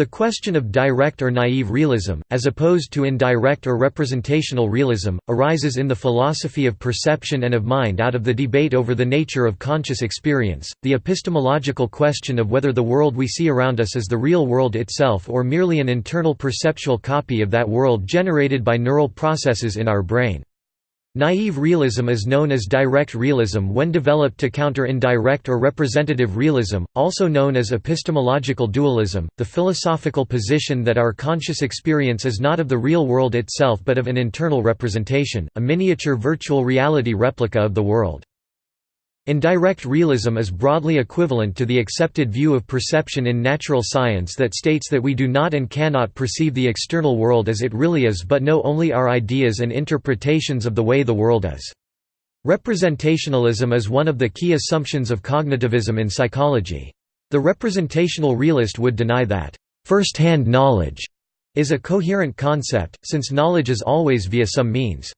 The question of direct or naive realism, as opposed to indirect or representational realism, arises in the philosophy of perception and of mind out of the debate over the nature of conscious experience, the epistemological question of whether the world we see around us is the real world itself or merely an internal perceptual copy of that world generated by neural processes in our brain. Naive realism is known as direct realism when developed to counter indirect or representative realism, also known as epistemological dualism, the philosophical position that our conscious experience is not of the real world itself but of an internal representation, a miniature virtual reality replica of the world. Indirect realism is broadly equivalent to the accepted view of perception in natural science that states that we do not and cannot perceive the external world as it really is but know only our ideas and interpretations of the way the world is. Representationalism is one of the key assumptions of cognitivism in psychology. The representational realist would deny that, first-hand knowledge is a coherent concept, since knowledge is always via some means.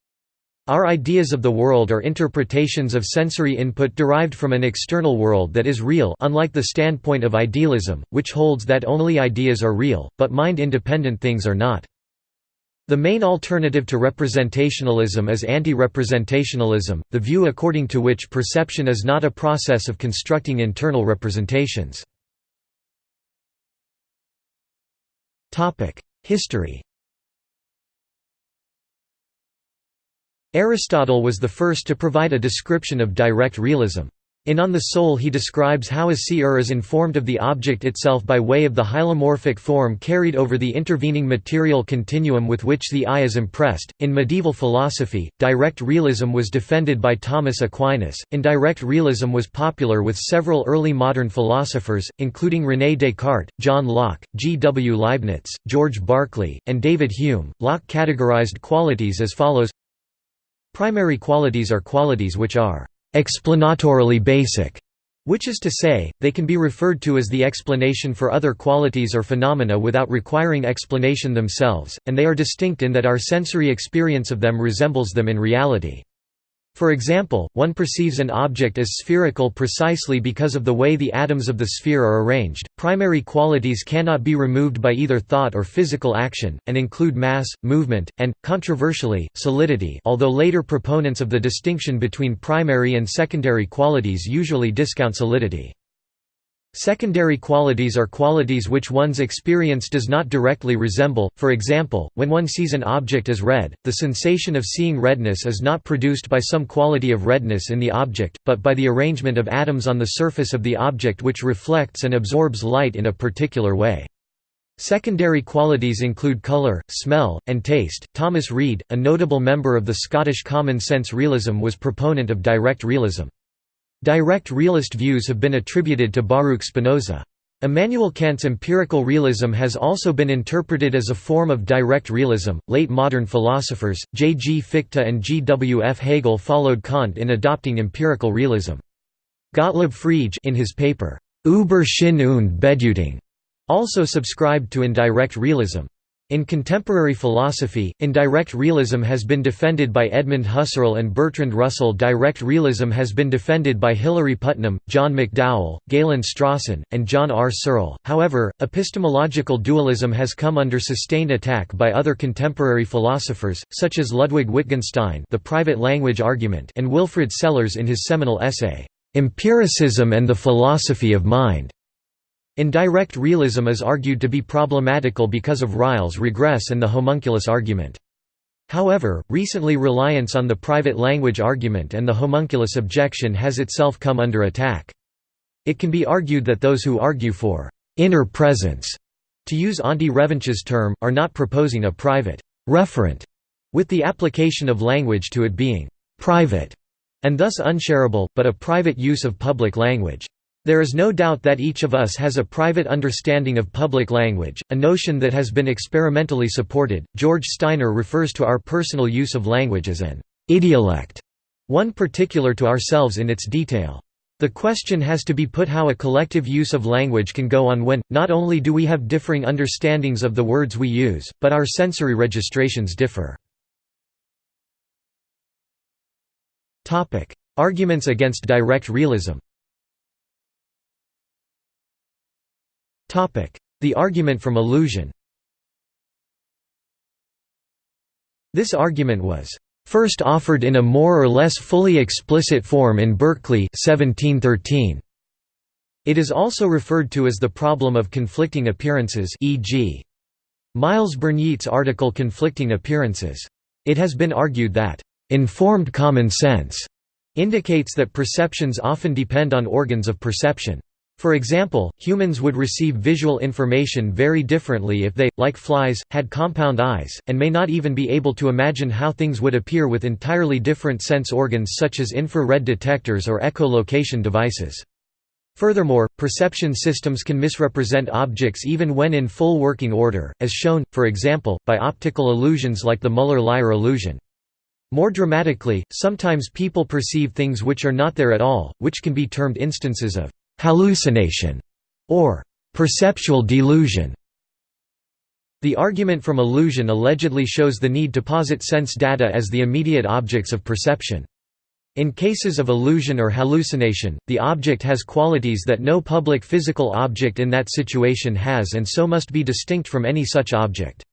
Our ideas of the world are interpretations of sensory input derived from an external world that is real unlike the standpoint of idealism, which holds that only ideas are real, but mind-independent things are not. The main alternative to representationalism is anti-representationalism, the view according to which perception is not a process of constructing internal representations. History Aristotle was the first to provide a description of direct realism. In On the Soul he describes how a seer is informed of the object itself by way of the hylomorphic form carried over the intervening material continuum with which the eye is impressed. In medieval philosophy, direct realism was defended by Thomas Aquinas. Indirect realism was popular with several early modern philosophers, including René Descartes, John Locke, G. W. Leibniz, George Berkeley, and David Hume. Locke categorized qualities as follows Primary qualities are qualities which are explanatorily basic, which is to say, they can be referred to as the explanation for other qualities or phenomena without requiring explanation themselves, and they are distinct in that our sensory experience of them resembles them in reality. For example, one perceives an object as spherical precisely because of the way the atoms of the sphere are arranged. Primary qualities cannot be removed by either thought or physical action, and include mass, movement, and, controversially, solidity although later proponents of the distinction between primary and secondary qualities usually discount solidity. Secondary qualities are qualities which one's experience does not directly resemble, for example, when one sees an object as red, the sensation of seeing redness is not produced by some quality of redness in the object, but by the arrangement of atoms on the surface of the object which reflects and absorbs light in a particular way. Secondary qualities include colour, smell, and taste. Thomas Reid, a notable member of the Scottish common sense realism was proponent of direct realism. Direct realist views have been attributed to Baruch Spinoza. Immanuel Kant's empirical realism has also been interpreted as a form of direct realism. Late modern philosophers, J. G. Fichte and G. W. F. Hegel followed Kant in adopting empirical realism. Gottlob Frege in his paper, Über Sinn und Bedeutung, also subscribed to indirect realism. In contemporary philosophy, indirect realism has been defended by Edmund Husserl and Bertrand Russell direct realism has been defended by Hilary Putnam, John McDowell, Galen Strawson, and John R. Searle. However, epistemological dualism has come under sustained attack by other contemporary philosophers, such as Ludwig Wittgenstein the private language argument and Wilfrid Sellars in his seminal essay, "'Empiricism and the Philosophy of Mind' Indirect realism is argued to be problematical because of Ryle's regress and the homunculus argument. However, recently reliance on the private language argument and the homunculus objection has itself come under attack. It can be argued that those who argue for «inner presence», to use Antti Revonsuo's term, are not proposing a private «referent» with the application of language to it being «private» and thus unshareable, but a private use of public language. There is no doubt that each of us has a private understanding of public language, a notion that has been experimentally supported. George Steiner refers to our personal use of language as an idiolect, one particular to ourselves in its detail. The question has to be put how a collective use of language can go on when, not only do we have differing understandings of the words we use, but our sensory registrations differ. Arguments against direct realism The argument from illusion This argument was first offered in a more or less fully explicit form in Berkeley 1713. It is also referred to as the problem of conflicting appearances e.g. Miles Burnyeat's article Conflicting Appearances. It has been argued that, "...informed common sense," indicates that perceptions often depend on organs of perception. For example, humans would receive visual information very differently if they, like flies, had compound eyes, and may not even be able to imagine how things would appear with entirely different sense organs such as infrared detectors or echolocation devices. Furthermore, perception systems can misrepresent objects even when in full working order, as shown, for example, by optical illusions like the Muller-Lyer illusion. More dramatically, sometimes people perceive things which are not there at all, which can be termed instances of hallucination or perceptual delusion. The argument from illusion allegedly shows the need to posit sense data as the immediate objects of perception. In cases of illusion or hallucination, the object has qualities that no public physical object in that situation has and so must be distinct from any such object.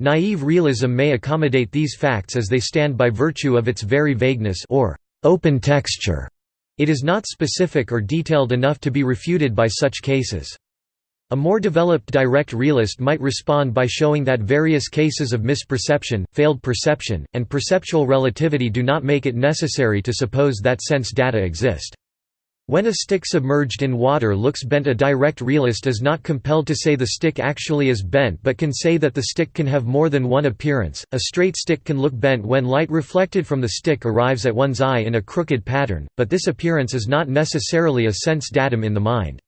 Naive realism may accommodate these facts as they stand by virtue of its very vagueness or open texture. It is not specific or detailed enough to be refuted by such cases. A more developed direct realist might respond by showing that various cases of misperception, failed perception, and perceptual relativity do not make it necessary to suppose that sense data exist. When a stick submerged in water looks bent a direct realist is not compelled to say the stick actually is bent but can say that the stick can have more than one appearance. A straight stick can look bent when light reflected from the stick arrives at one's eye in a crooked pattern, but this appearance is not necessarily a sense datum in the mind.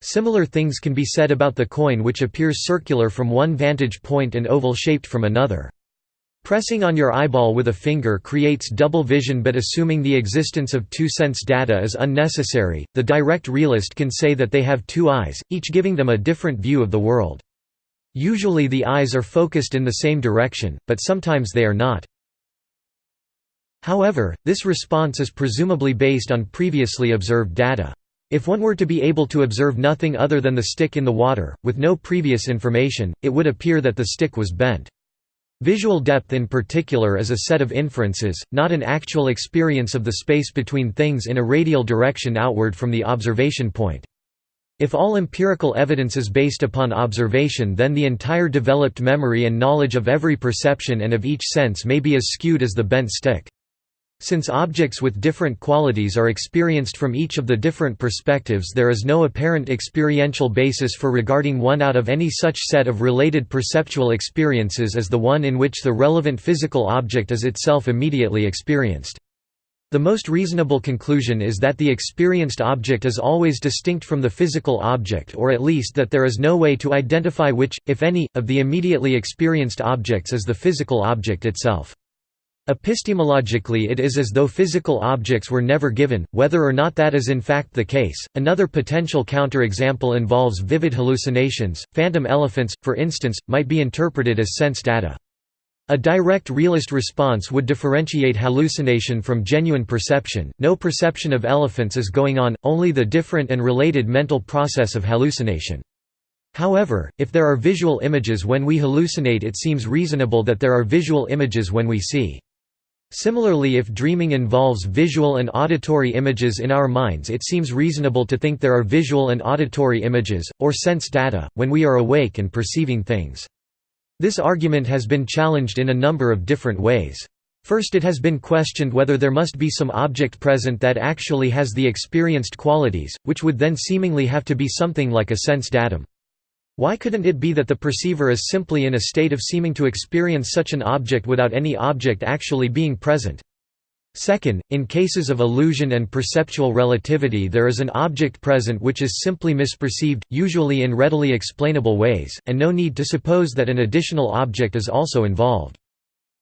Similar things can be said about the coin which appears circular from one vantage point and oval-shaped from another. Pressing on your eyeball with a finger creates double vision but assuming the existence of two sense data is unnecessary, the direct realist can say that they have two eyes, each giving them a different view of the world. Usually the eyes are focused in the same direction, but sometimes they are not. However, this response is presumably based on previously observed data. If one were to be able to observe nothing other than the stick in the water, with no previous information, it would appear that the stick was bent. Visual depth in particular is a set of inferences, not an actual experience of the space between things in a radial direction outward from the observation point. If all empirical evidence is based upon observation then the entire developed memory and knowledge of every perception and of each sense may be as skewed as the bent stick. Since objects with different qualities are experienced from each of the different perspectives there is no apparent experiential basis for regarding one out of any such set of related perceptual experiences as the one in which the relevant physical object is itself immediately experienced. The most reasonable conclusion is that the experienced object is always distinct from the physical object or at least that there is no way to identify which, if any, of the immediately experienced objects is the physical object itself. Epistemologically, it is as though physical objects were never given, whether or not that is in fact the case. Another potential counterexample involves vivid hallucinations. Phantom elephants, for instance, might be interpreted as sense data. A direct realist response would differentiate hallucination from genuine perception. No perception of elephants is going on, only the different and related mental process of hallucination. However, if there are visual images when we hallucinate, it seems reasonable that there are visual images when we see. Similarly if dreaming involves visual and auditory images in our minds it seems reasonable to think there are visual and auditory images, or sense data, when we are awake and perceiving things. This argument has been challenged in a number of different ways. First it has been questioned whether there must be some object present that actually has the experienced qualities, which would then seemingly have to be something like a sense datum. Why couldn't it be that the perceiver is simply in a state of seeming to experience such an object without any object actually being present? Second, in cases of illusion and perceptual relativity there is an object present which is simply misperceived, usually in readily explainable ways, and no need to suppose that an additional object is also involved.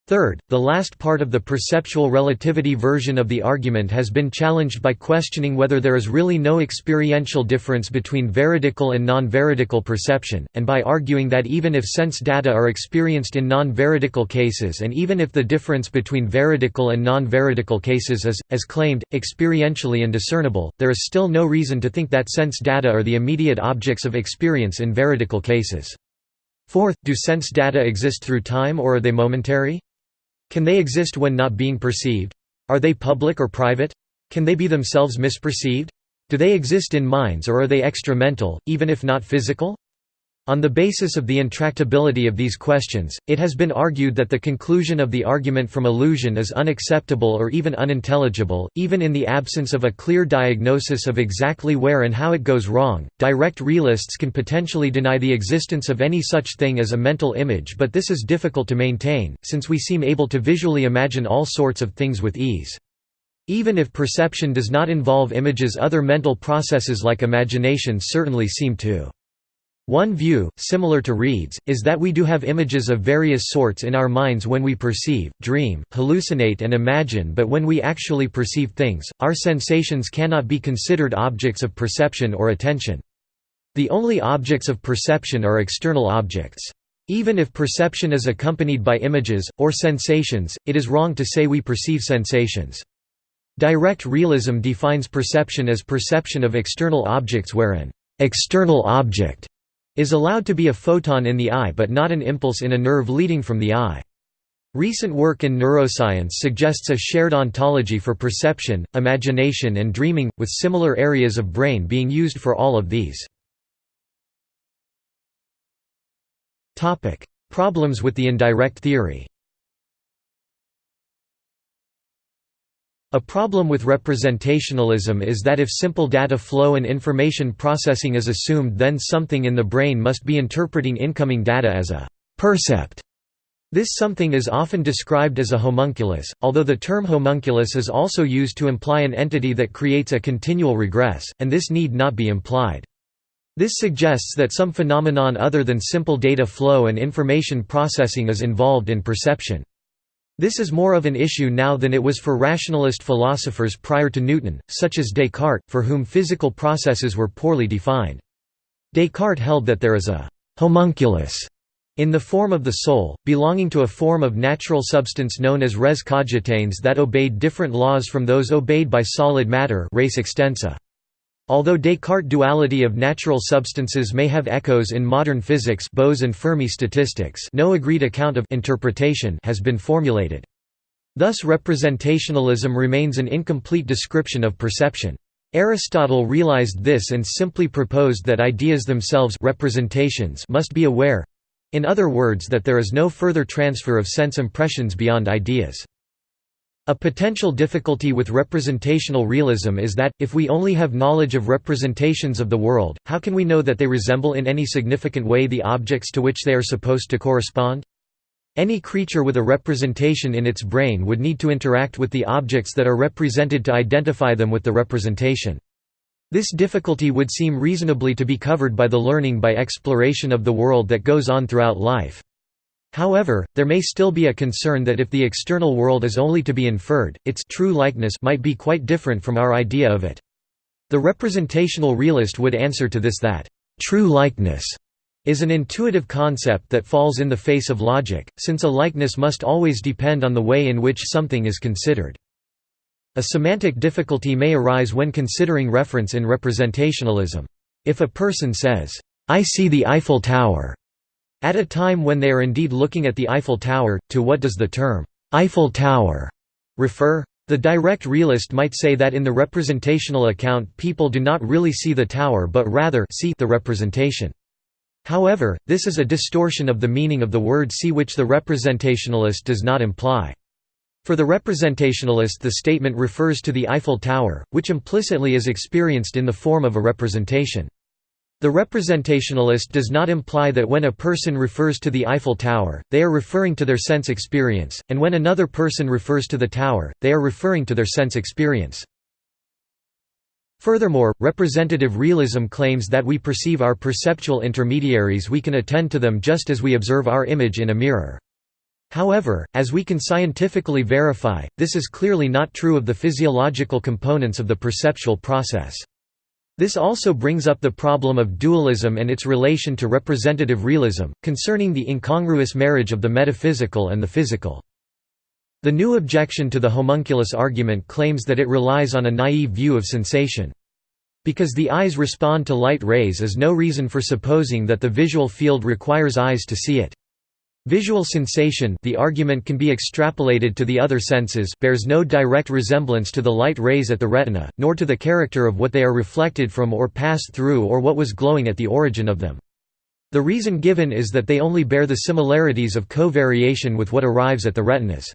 Third, the last part of the perceptual relativity version of the argument has been challenged by questioning whether there is really no experiential difference between veridical and non-veridical perception, and by arguing that even if sense data are experienced in non-veridical cases and even if the difference between veridical and non-veridical cases is, as claimed, experientially indiscernible, there is still no reason to think that sense data are the immediate objects of experience in veridical cases. Fourth, do sense data exist through time or are they momentary? Can they exist when not being perceived? Are they public or private? Can they be themselves misperceived? Do they exist in minds or are they extra-mental, even if not physical? On the basis of the intractability of these questions, it has been argued that the conclusion of the argument from illusion is unacceptable or even unintelligible, even in the absence of a clear diagnosis of exactly where and how it goes wrong. Direct realists can potentially deny the existence of any such thing as a mental image, but this is difficult to maintain, since we seem able to visually imagine all sorts of things with ease. Even if perception does not involve images, other mental processes like imagination certainly seem to. One view, similar to Reid's, is that we do have images of various sorts in our minds when we perceive, dream, hallucinate and imagine but when we actually perceive things, our sensations cannot be considered objects of perception or attention. The only objects of perception are external objects. Even if perception is accompanied by images, or sensations, it is wrong to say we perceive sensations. Direct realism defines perception as perception of external objects wherein external object is allowed to be a photon in the eye but not an impulse in a nerve leading from the eye. Recent work in neuroscience suggests a shared ontology for perception, imagination and dreaming, with similar areas of brain being used for all of these. Problems with the indirect theory A problem with representationalism is that if simple data flow and information processing is assumed then something in the brain must be interpreting incoming data as a «percept». This something is often described as a homunculus, although the term homunculus is also used to imply an entity that creates a continual regress, and this need not be implied. This suggests that some phenomenon other than simple data flow and information processing is involved in perception. This is more of an issue now than it was for rationalist philosophers prior to Newton, such as Descartes, for whom physical processes were poorly defined. Descartes held that there is a «homunculus» in the form of the soul, belonging to a form of natural substance known as res cogitans that obeyed different laws from those obeyed by solid matter res extensa. Although Descartes' duality of natural substances may have echoes in modern physics Bose and Fermi statistics no agreed account of interpretation has been formulated. Thus representationalism remains an incomplete description of perception. Aristotle realized this and simply proposed that ideas themselves representations must be aware—in other words that there is no further transfer of sense impressions beyond ideas. A potential difficulty with representational realism is that, if we only have knowledge of representations of the world, how can we know that they resemble in any significant way the objects to which they are supposed to correspond? Any creature with a representation in its brain would need to interact with the objects that are represented to identify them with the representation. This difficulty would seem reasonably to be covered by the learning by exploration of the world that goes on throughout life. However, there may still be a concern that if the external world is only to be inferred, its true likeness might be quite different from our idea of it. The representational realist would answer to this that, "...true likeness," is an intuitive concept that falls in the face of logic, since a likeness must always depend on the way in which something is considered. A semantic difficulty may arise when considering reference in representationalism. If a person says, "'I see the Eiffel Tower' At a time when they are indeed looking at the Eiffel Tower, to what does the term, Eiffel Tower, refer? The direct realist might say that in the representational account people do not really see the tower but rather see the representation. However, this is a distortion of the meaning of the word see which the representationalist does not imply. For the representationalist the statement refers to the Eiffel Tower, which implicitly is experienced in the form of a representation. The representationalist does not imply that when a person refers to the Eiffel Tower, they are referring to their sense experience, and when another person refers to the tower, they are referring to their sense experience. Furthermore, representative realism claims that we perceive our perceptual intermediaries we can attend to them just as we observe our image in a mirror. However, as we can scientifically verify, this is clearly not true of the physiological components of the perceptual process. This also brings up the problem of dualism and its relation to representative realism, concerning the incongruous marriage of the metaphysical and the physical. The new objection to the homunculus argument claims that it relies on a naive view of sensation. Because the eyes respond to light rays is no reason for supposing that the visual field requires eyes to see it. Visual sensation the argument can be extrapolated to the other senses bears no direct resemblance to the light rays at the retina, nor to the character of what they are reflected from or passed through or what was glowing at the origin of them. The reason given is that they only bear the similarities of covariation with what arrives at the retinas.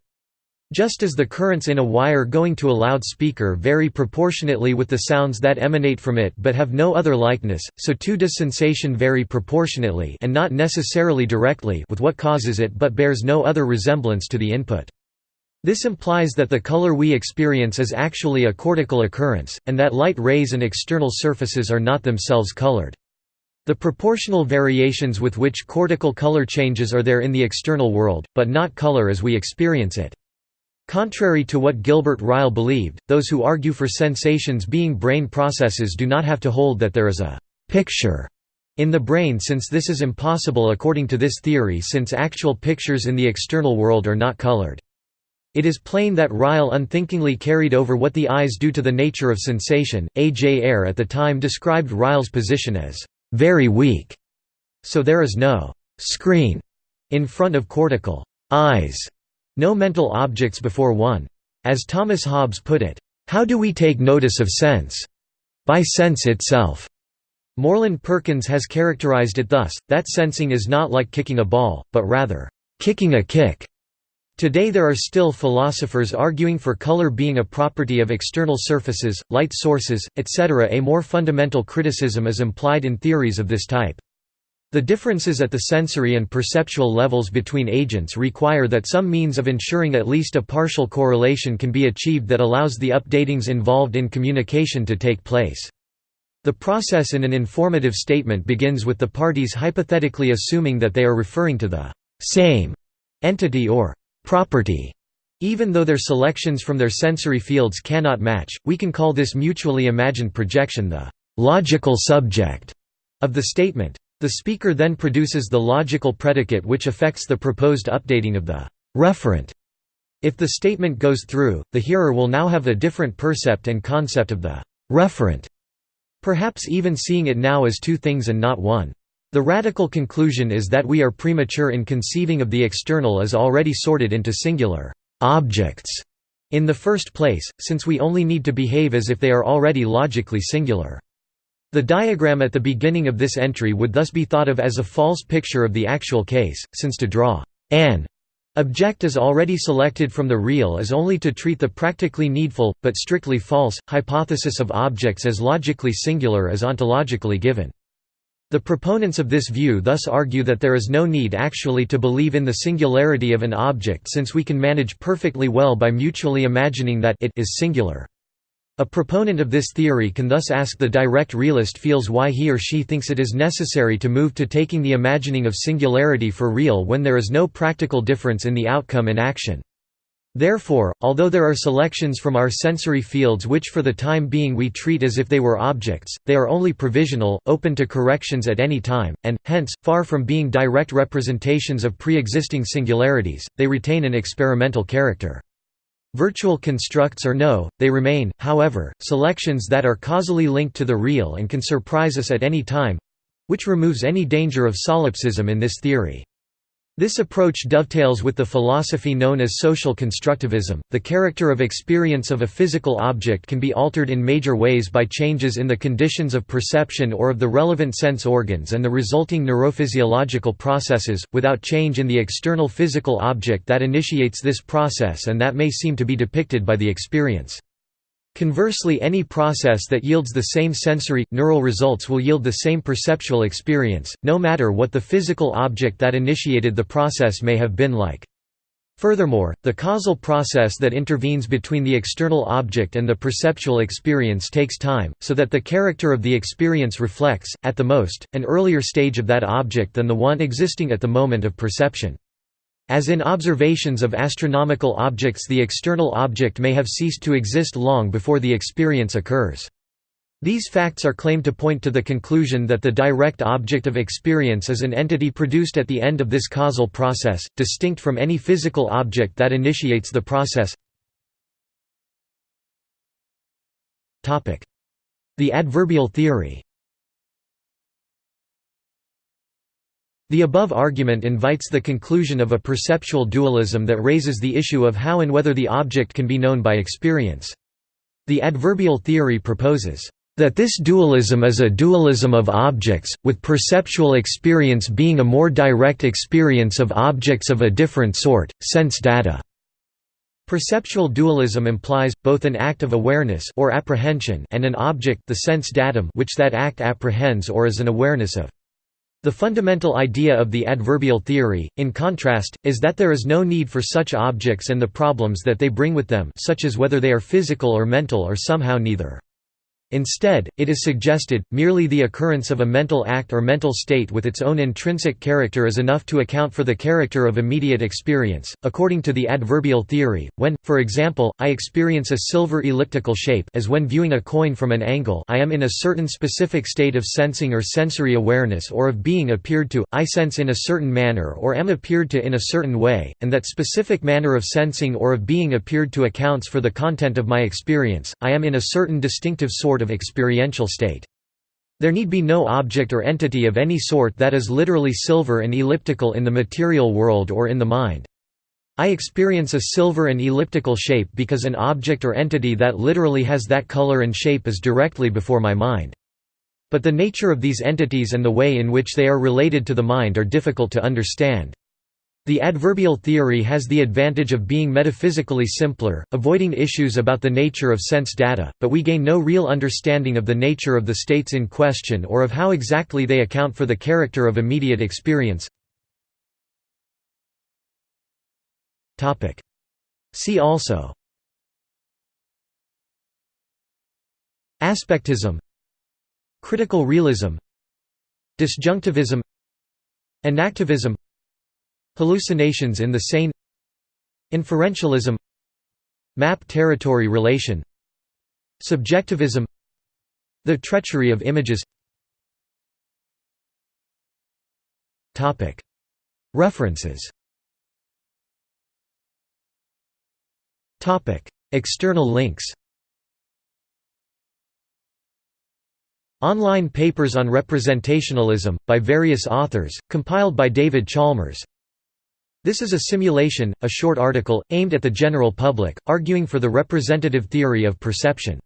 Just as the currents in a wire going to a loudspeaker vary proportionately with the sounds that emanate from it but have no other likeness, so too does sensation vary proportionately and not necessarily directly with what causes it but bears no other resemblance to the input. This implies that the color we experience is actually a cortical occurrence, and that light rays and external surfaces are not themselves colored. The proportional variations with which cortical color changes are there in the external world, but not color as we experience it. Contrary to what Gilbert Ryle believed, those who argue for sensations being brain processes do not have to hold that there is a «picture» in the brain since this is impossible according to this theory since actual pictures in the external world are not colored. It is plain that Ryle unthinkingly carried over what the eyes do to the nature of sensation. A. J. Ayer at the time described Ryle's position as very weak, so there is no screen in front of cortical eyes no mental objects before one. As Thomas Hobbes put it, "...how do we take notice of sense? By sense itself." Moreland Perkins has characterized it thus, that sensing is not like kicking a ball, but rather, "...kicking a kick." Today there are still philosophers arguing for color being a property of external surfaces, light sources, etc. A more fundamental criticism is implied in theories of this type. The differences at the sensory and perceptual levels between agents require that some means of ensuring at least a partial correlation can be achieved that allows the updatings involved in communication to take place. The process in an informative statement begins with the parties hypothetically assuming that they are referring to the same entity or property. Even though their selections from their sensory fields cannot match, we can call this mutually imagined projection the logical subject of the statement. The speaker then produces the logical predicate which affects the proposed updating of the referent. If the statement goes through, the hearer will now have a different percept and concept of the referent, perhaps even seeing it now as two things and not one. The radical conclusion is that we are premature in conceiving of the external as already sorted into singular objects in the first place, since we only need to behave as if they are already logically singular. The diagram at the beginning of this entry would thus be thought of as a false picture of the actual case, since to draw an object as already selected from the real is only to treat the practically needful, but strictly false, hypothesis of objects as logically singular as ontologically given. The proponents of this view thus argue that there is no need actually to believe in the singularity of an object since we can manage perfectly well by mutually imagining that it is singular. A proponent of this theory can thus ask the direct realist feels why he or she thinks it is necessary to move to taking the imagining of singularity for real when there is no practical difference in the outcome and action. Therefore, although there are selections from our sensory fields which for the time being we treat as if they were objects, they are only provisional, open to corrections at any time, and, hence, far from being direct representations of pre-existing singularities, they retain an experimental character. Virtual constructs or no, they remain, however, selections that are causally linked to the real and can surprise us at any time—which removes any danger of solipsism in this theory. This approach dovetails with the philosophy known as social constructivism. The character of experience of a physical object can be altered in major ways by changes in the conditions of perception or of the relevant sense organs and the resulting neurophysiological processes, without change in the external physical object that initiates this process and that may seem to be depicted by the experience. Conversely any process that yields the same sensory, neural results will yield the same perceptual experience, no matter what the physical object that initiated the process may have been like. Furthermore, the causal process that intervenes between the external object and the perceptual experience takes time, so that the character of the experience reflects, at the most, an earlier stage of that object than the one existing at the moment of perception. As in observations of astronomical objects the external object may have ceased to exist long before the experience occurs. These facts are claimed to point to the conclusion that the direct object of experience is an entity produced at the end of this causal process, distinct from any physical object that initiates the process. The adverbial theory The above argument invites the conclusion of a perceptual dualism that raises the issue of how and whether the object can be known by experience. The adverbial theory proposes, "...that this dualism is a dualism of objects, with perceptual experience being a more direct experience of objects of a different sort, sense data." Perceptual dualism implies, both an act of awareness or apprehension and an object the sense datum which that act apprehends or is an awareness of. The fundamental idea of the adverbial theory, in contrast, is that there is no need for such objects and the problems that they bring with them such as whether they are physical or mental or somehow neither. Instead, it is suggested, merely the occurrence of a mental act or mental state with its own intrinsic character is enough to account for the character of immediate experience. According to the adverbial theory, when, for example, I experience a silver elliptical shape as when viewing a coin from an angle I am in a certain specific state of sensing or sensory awareness or of being appeared to, I sense in a certain manner or am appeared to in a certain way, and that specific manner of sensing or of being appeared to accounts for the content of my experience, I am in a certain distinctive sort sort of experiential state. There need be no object or entity of any sort that is literally silver and elliptical in the material world or in the mind. I experience a silver and elliptical shape because an object or entity that literally has that color and shape is directly before my mind. But the nature of these entities and the way in which they are related to the mind are difficult to understand. The adverbial theory has the advantage of being metaphysically simpler, avoiding issues about the nature of sense data, but we gain no real understanding of the nature of the states in question or of how exactly they account for the character of immediate experience. See also. Aspectism. Critical realism. Disjunctivism. Enactivism Hallucinations in the sane Inferentialism Map-territory relation Subjectivism The treachery of images. References. External links. Online papers on representationalism, by various authors, compiled by David Chalmers this is a simulation, a short article, aimed at the general public, arguing for the representative theory of perception.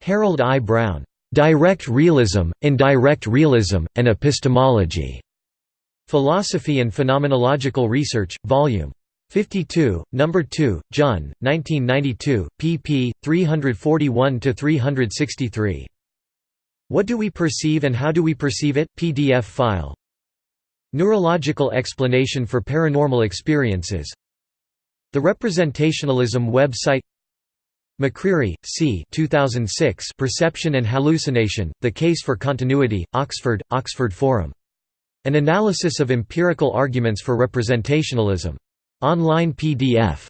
Harold I. Brown, "'Direct Realism, Indirect Realism, and Epistemology' Philosophy and Phenomenological Research, Vol. 52, No. 2, Jun, 1992, pp. 341–363. What do we perceive and how do we perceive it? PDF file Neurological explanation for paranormal experiences The Representationalism website McCreery, C. 2006 Perception and Hallucination, The Case for Continuity, Oxford, Oxford Forum. An Analysis of Empirical Arguments for Representationalism. Online PDF